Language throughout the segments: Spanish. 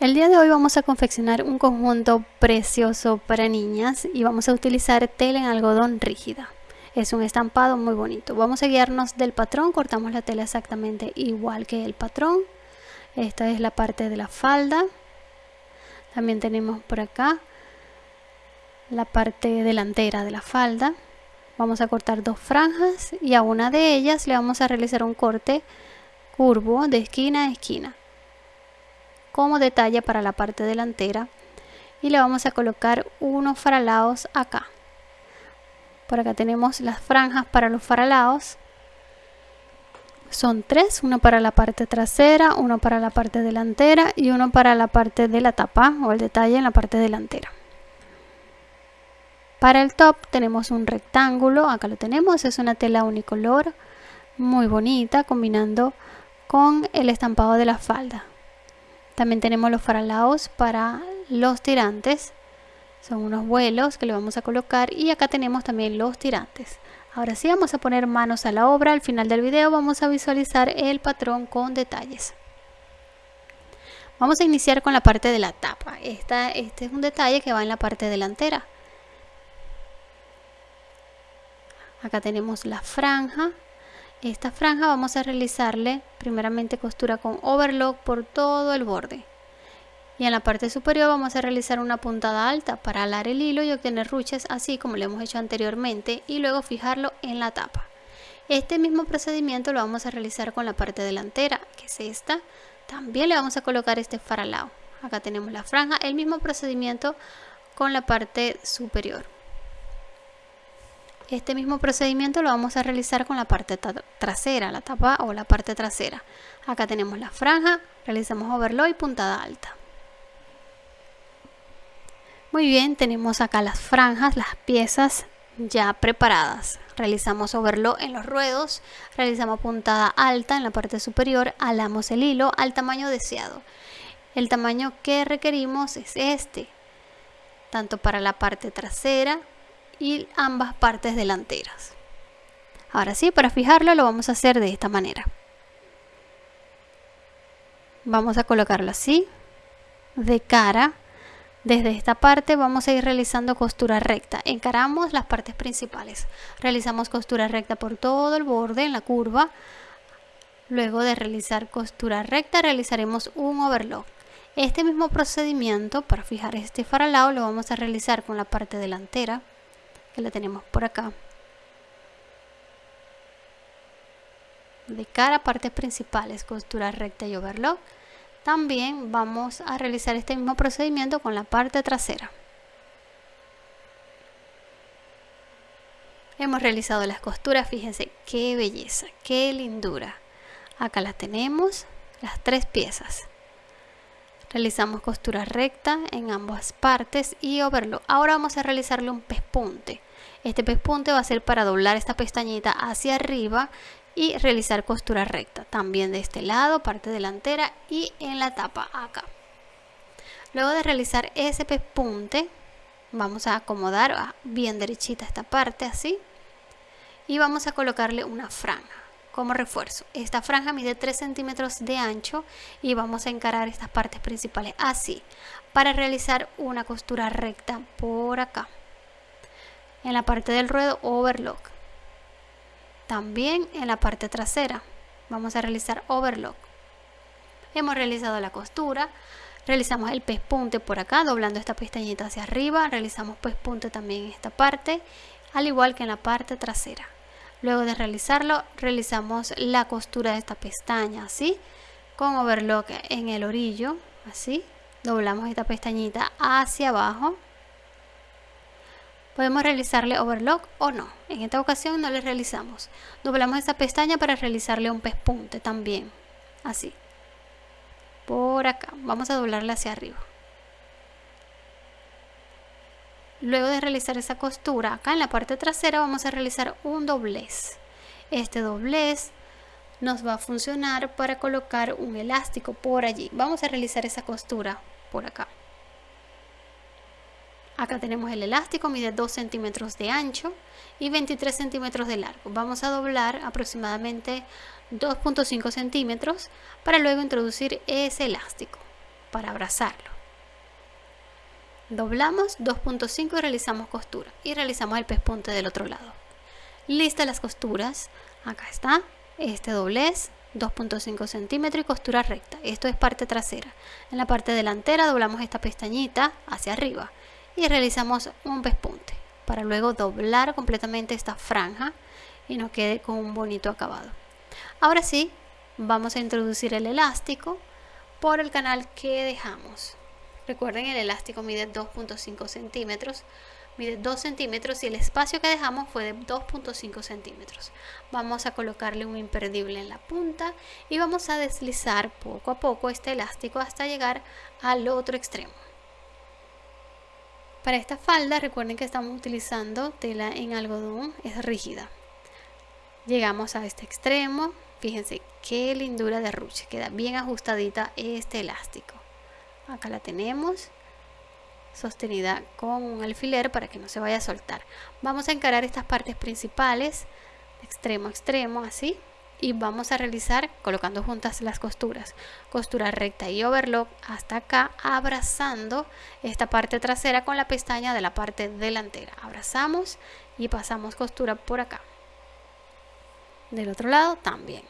El día de hoy vamos a confeccionar un conjunto precioso para niñas y vamos a utilizar tela en algodón rígida. Es un estampado muy bonito. Vamos a guiarnos del patrón, cortamos la tela exactamente igual que el patrón. Esta es la parte de la falda. También tenemos por acá la parte delantera de la falda. Vamos a cortar dos franjas y a una de ellas le vamos a realizar un corte curvo de esquina a esquina como detalle para la parte delantera y le vamos a colocar unos faralados acá por acá tenemos las franjas para los faralados son tres, uno para la parte trasera, uno para la parte delantera y uno para la parte de la tapa o el detalle en la parte delantera. Para el top tenemos un rectángulo, acá lo tenemos, es una tela unicolor, muy bonita, combinando con el estampado de la falda. También tenemos los faralaos para los tirantes. Son unos vuelos que le vamos a colocar y acá tenemos también los tirantes. Ahora sí vamos a poner manos a la obra. Al final del video vamos a visualizar el patrón con detalles. Vamos a iniciar con la parte de la tapa. Esta, este es un detalle que va en la parte delantera. Acá tenemos la franja esta franja vamos a realizarle primeramente costura con overlock por todo el borde. Y en la parte superior vamos a realizar una puntada alta para alar el hilo y obtener ruches así como lo hemos hecho anteriormente y luego fijarlo en la tapa. Este mismo procedimiento lo vamos a realizar con la parte delantera que es esta. También le vamos a colocar este faralao. Acá tenemos la franja el mismo procedimiento con la parte superior este mismo procedimiento lo vamos a realizar con la parte trasera, la tapa o la parte trasera. Acá tenemos la franja, realizamos overlock y puntada alta. Muy bien, tenemos acá las franjas, las piezas ya preparadas. Realizamos overlock en los ruedos, realizamos puntada alta en la parte superior, alamos el hilo al tamaño deseado. El tamaño que requerimos es este, tanto para la parte trasera y ambas partes delanteras. Ahora sí, para fijarlo lo vamos a hacer de esta manera. Vamos a colocarlo así, de cara. Desde esta parte vamos a ir realizando costura recta. Encaramos las partes principales. Realizamos costura recta por todo el borde en la curva. Luego de realizar costura recta realizaremos un overlock. Este mismo procedimiento para fijar este faralao lo vamos a realizar con la parte delantera la tenemos por acá. De cara a partes principales costura recta y overlock también vamos a realizar este mismo procedimiento con la parte trasera. Hemos realizado las costuras fíjense qué belleza qué lindura. Acá las tenemos las tres piezas. Realizamos costura recta en ambas partes y overlock. Ahora vamos a realizarle un pespunte este pespunte va a ser para doblar esta pestañita hacia arriba y realizar costura recta. También de este lado, parte delantera y en la tapa acá. Luego de realizar ese pespunte, vamos a acomodar bien derechita esta parte así. Y vamos a colocarle una franja como refuerzo. Esta franja mide 3 centímetros de ancho y vamos a encarar estas partes principales así para realizar una costura recta por acá en la parte del ruedo overlock. También en la parte trasera vamos a realizar overlock. Hemos realizado la costura, realizamos el pespunte por acá, doblando esta pestañita hacia arriba, realizamos pespunte también en esta parte, al igual que en la parte trasera. Luego de realizarlo, realizamos la costura de esta pestaña, así, con overlock en el orillo, así, doblamos esta pestañita hacia abajo Podemos realizarle overlock o no. En esta ocasión no le realizamos. Doblamos esta pestaña para realizarle un pespunte también. Así. Por acá. Vamos a doblarla hacia arriba. Luego de realizar esa costura, acá en la parte trasera vamos a realizar un doblez. Este doblez nos va a funcionar para colocar un elástico por allí. Vamos a realizar esa costura por acá. Acá tenemos el elástico, mide 2 centímetros de ancho y 23 centímetros de largo. Vamos a doblar aproximadamente 2.5 centímetros para luego introducir ese elástico. para abrazarlo. Doblamos 2.5 y realizamos costura y realizamos el pespunte del otro lado. Listas las costuras, acá está, este doblez 2.5 centímetros y costura recta. Esto es parte trasera. En la parte delantera doblamos esta pestañita hacia arriba y realizamos un pespunte para luego doblar completamente esta franja y nos quede con un bonito acabado. Ahora sí, vamos a introducir el elástico por el canal que dejamos. Recuerden, el elástico mide 2.5 centímetros mide 2 centímetros y el espacio que dejamos fue de 2.5 centímetros. Vamos a colocarle un imperdible en la punta y vamos a deslizar poco a poco este elástico hasta llegar al otro extremo. Para esta falda recuerden que estamos utilizando tela en algodón, es rígida. Llegamos a este extremo, fíjense qué lindura de ruche, queda bien ajustadita este elástico. Acá la tenemos sostenida con un alfiler para que no se vaya a soltar. Vamos a encarar estas partes principales, extremo a extremo, así, y vamos a realizar colocando juntas las costuras. Costura recta y overlock hasta acá, abrazando esta parte trasera con la pestaña de la parte delantera. Abrazamos y pasamos costura por acá. Del otro lado también.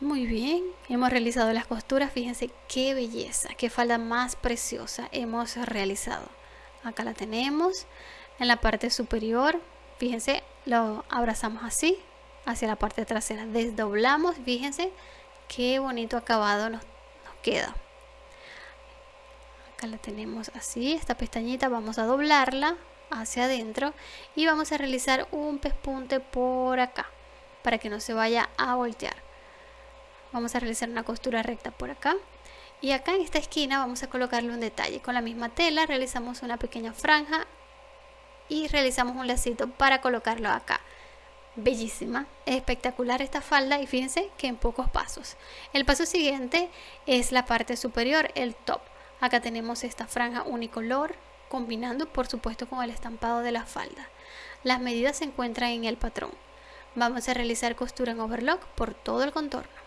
Muy bien, hemos realizado las costuras, fíjense qué belleza, qué falda más preciosa hemos realizado. Acá la tenemos, en la parte superior, fíjense, lo abrazamos así, hacia la parte trasera, desdoblamos, fíjense qué bonito acabado nos, nos queda. Acá la tenemos así, esta pestañita vamos a doblarla hacia adentro y vamos a realizar un pespunte por acá para que no se vaya a voltear. Vamos a realizar una costura recta por acá y acá en esta esquina vamos a colocarle un detalle. Con la misma tela realizamos una pequeña franja y realizamos un lacito para colocarlo acá. Bellísima, espectacular esta falda y fíjense que en pocos pasos. El paso siguiente es la parte superior, el top. Acá tenemos esta franja unicolor combinando por supuesto con el estampado de la falda. Las medidas se encuentran en el patrón. Vamos a realizar costura en overlock por todo el contorno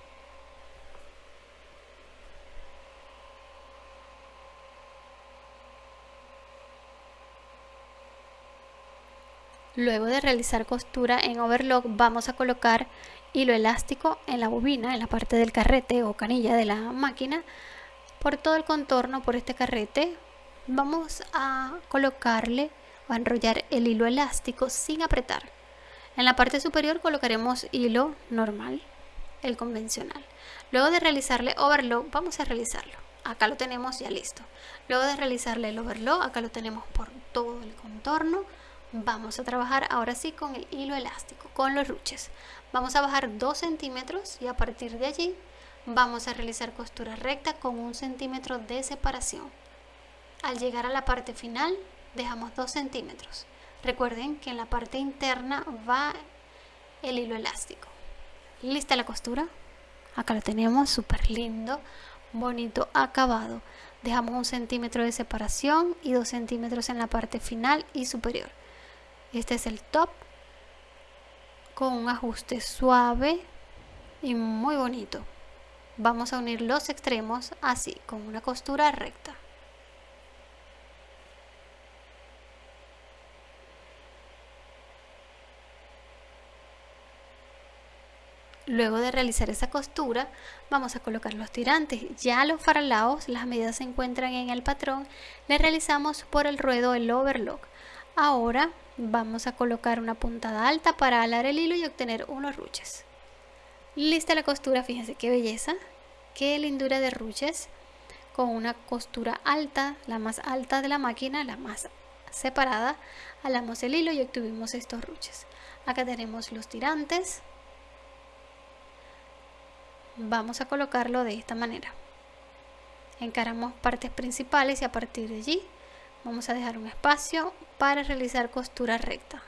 Luego de realizar costura en overlock vamos a colocar hilo elástico en la bobina, en la parte del carrete o canilla de la máquina. Por todo el contorno, por este carrete, vamos a colocarle o a enrollar el hilo elástico sin apretar. En la parte superior colocaremos hilo normal, el convencional. Luego de realizarle overlock, vamos a realizarlo. Acá lo tenemos ya listo. Luego de realizarle el overlock, acá lo tenemos por todo el contorno Vamos a trabajar ahora sí con el hilo elástico, con los ruches. Vamos a bajar 2 centímetros y a partir de allí vamos a realizar costura recta con un centímetro de separación. Al llegar a la parte final dejamos 2 centímetros. Recuerden que en la parte interna va el hilo elástico. ¿Lista la costura? Acá lo tenemos, súper lindo, bonito acabado. Dejamos un centímetro de separación y 2 centímetros en la parte final y superior. Este es el top con un ajuste suave y muy bonito. Vamos a unir los extremos así, con una costura recta. Luego de realizar esa costura, vamos a colocar los tirantes. Ya los faralaos, las medidas se encuentran en el patrón, le realizamos por el ruedo el overlock. Ahora vamos a colocar una puntada alta para alar el hilo y obtener unos ruches. Lista la costura, fíjense qué belleza, qué lindura de ruches con una costura alta, la más alta de la máquina, la más separada, alamos el hilo y obtuvimos estos ruches. Acá tenemos los tirantes. Vamos a colocarlo de esta manera. Encaramos partes principales y a partir de allí vamos a dejar un espacio para realizar costura recta.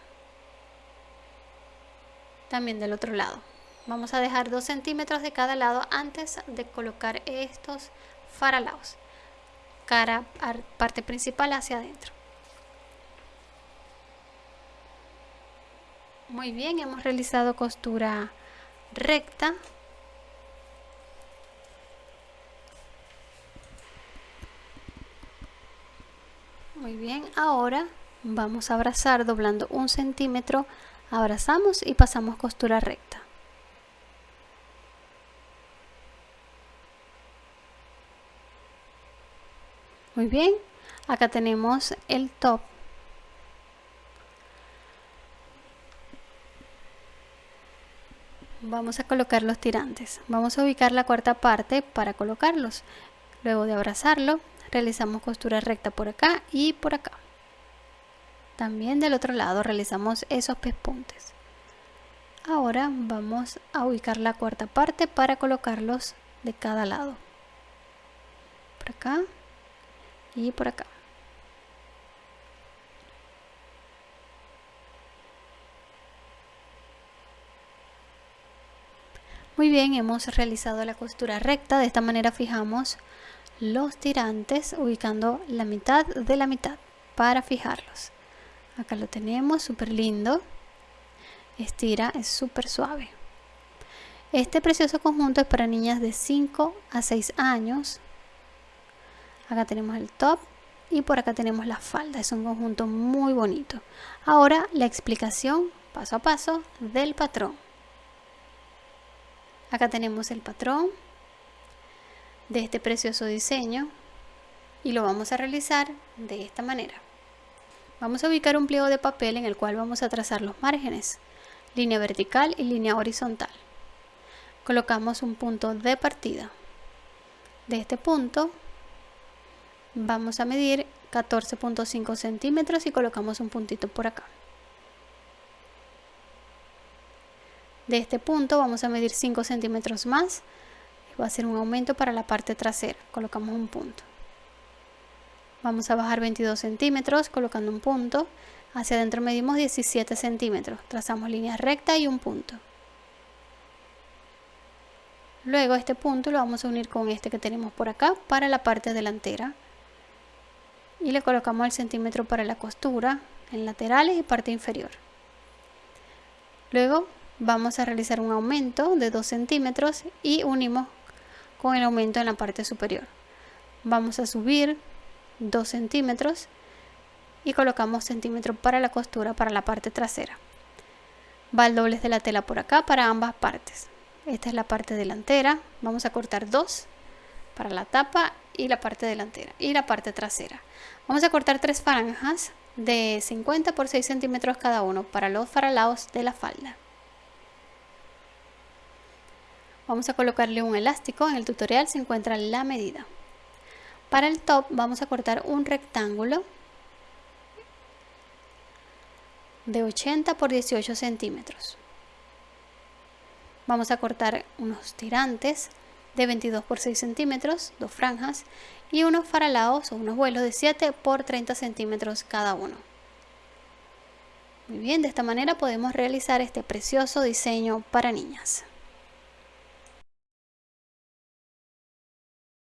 También del otro lado. Vamos a dejar 2 centímetros de cada lado antes de colocar estos faralaos. Cara parte principal hacia adentro. Muy bien hemos realizado costura recta Muy bien, ahora vamos a abrazar doblando un centímetro, abrazamos y pasamos costura recta. Muy bien, acá tenemos el top. Vamos a colocar los tirantes. Vamos a ubicar la cuarta parte para colocarlos. Luego de abrazarlo, realizamos costura recta por acá y por acá. También del otro lado realizamos esos pespuntes. Ahora vamos a ubicar la cuarta parte para colocarlos de cada lado. Por acá y por acá. Muy bien, hemos realizado la costura recta. De esta manera fijamos los tirantes ubicando la mitad de la mitad para fijarlos. Acá lo tenemos súper lindo estira es súper suave este precioso conjunto es para niñas de 5 a 6 años. Acá tenemos el top y por acá tenemos la falda. Es un conjunto muy bonito. Ahora la explicación paso a paso del patrón. Acá tenemos el patrón de este precioso diseño y lo vamos a realizar de esta manera. Vamos a ubicar un pliego de papel en el cual vamos a trazar los márgenes, línea vertical y línea horizontal. Colocamos un punto de partida. De este punto vamos a medir 14.5 centímetros y colocamos un puntito por acá. De este punto vamos a medir 5 centímetros más va a ser un aumento para la parte trasera. Colocamos un punto. Vamos a bajar 22 centímetros colocando un punto. Hacia adentro medimos 17 centímetros. Trazamos línea recta y un punto. Luego este punto lo vamos a unir con este que tenemos por acá para la parte delantera. Y le colocamos el centímetro para la costura en laterales y parte inferior. Luego vamos a realizar un aumento de 2 centímetros y unimos con el aumento en la parte superior. Vamos a subir 2 centímetros y colocamos centímetro para la costura para la parte trasera. Va el doblez de la tela por acá para ambas partes. Esta es la parte delantera. Vamos a cortar dos para la tapa y la parte delantera y la parte trasera. Vamos a cortar tres franjas de 50 por 6 centímetros cada uno para los faralados de la falda. Vamos a colocarle un elástico, en el tutorial se encuentra la medida. Para el top vamos a cortar un rectángulo de 80 por 18 centímetros. Vamos a cortar unos tirantes de 22 por 6 centímetros, dos franjas, y unos faralados o unos vuelos de 7 por 30 centímetros cada uno. Muy bien, de esta manera podemos realizar este precioso diseño para niñas.